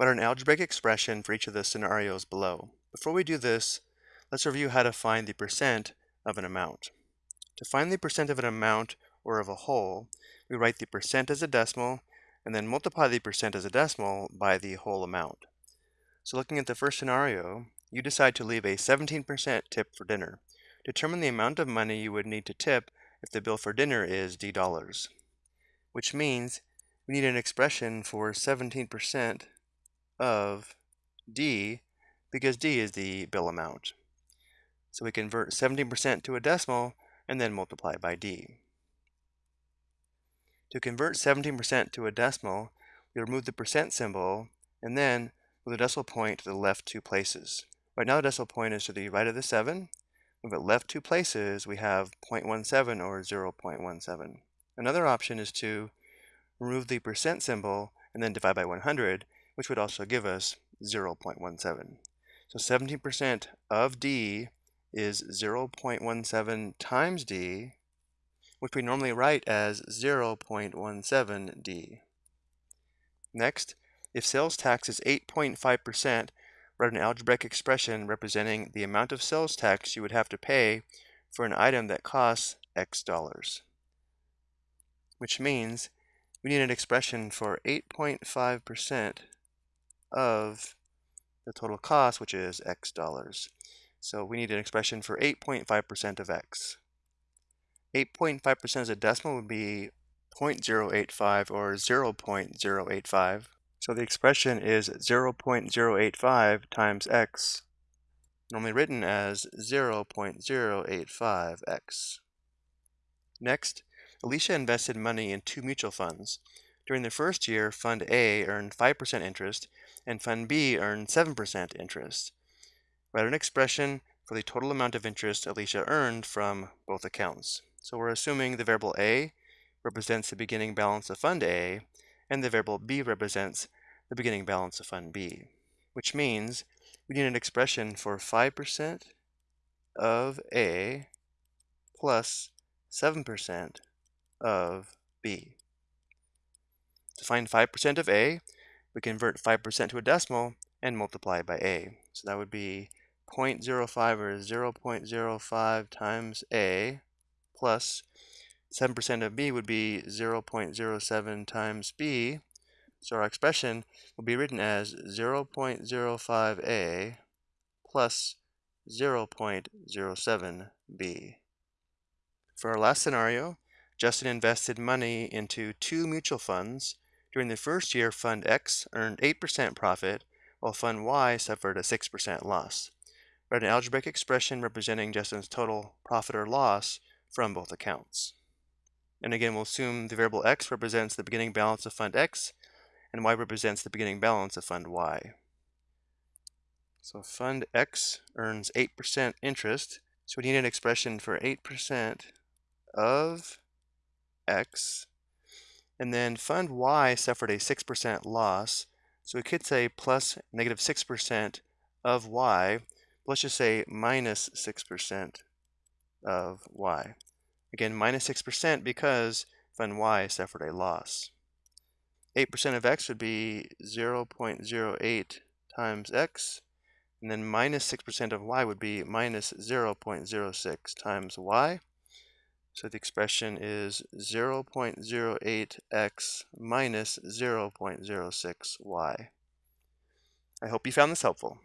Write an algebraic expression for each of the scenarios below. Before we do this, let's review how to find the percent of an amount. To find the percent of an amount or of a whole, we write the percent as a decimal and then multiply the percent as a decimal by the whole amount. So looking at the first scenario, you decide to leave a 17% tip for dinner. Determine the amount of money you would need to tip if the bill for dinner is D dollars, which means we need an expression for 17% of D because D is the bill amount. So we convert 17% to a decimal and then multiply by D. To convert 17% to a decimal, we remove the percent symbol and then move the decimal point to the left two places. Right now the decimal point is to the right of the 7. Move it left two places, we have 0.17 or 0.17. Another option is to remove the percent symbol and then divide by 100, which would also give us 0.17. So 17% of D is 0.17 times D, which we normally write as 0.17D. Next, if sales tax is 8.5%, write an algebraic expression representing the amount of sales tax you would have to pay for an item that costs X dollars. Which means we need an expression for 8.5% of the total cost, which is x dollars. So we need an expression for 8.5% of x. 8.5% as a decimal would be 0.085 or 0.085. So the expression is 0.085 times x, normally written as 0.085x. Next, Alicia invested money in two mutual funds. During the first year, Fund A earned 5% interest and Fund B earned 7% interest. Write an expression for the total amount of interest Alicia earned from both accounts. So we're assuming the variable A represents the beginning balance of Fund A, and the variable B represents the beginning balance of Fund B, which means we need an expression for 5% of A plus 7% of B. Find 5% of A, we convert 5% to a decimal and multiply by A. So that would be 0.05 or 0.05 times A plus 7% of B would be 0.07 times B. So our expression will be written as 0.05A plus 0.07B. For our last scenario, Justin invested money into two mutual funds during the first year, Fund X earned 8% profit, while Fund Y suffered a 6% loss. Write an algebraic expression representing Justin's total profit or loss from both accounts. And again, we'll assume the variable x represents the beginning balance of Fund X, and y represents the beginning balance of Fund Y. So Fund X earns 8% interest, so we need an expression for 8% of x and then fund Y suffered a 6% loss. So we could say plus negative 6% of Y. Let's just say minus 6% of Y. Again, minus 6% because fund Y suffered a loss. 8% of X would be 0.08 times X. And then minus 6% of Y would be minus 0.06 times Y. So the expression is 0.08x minus 0.06y. I hope you found this helpful.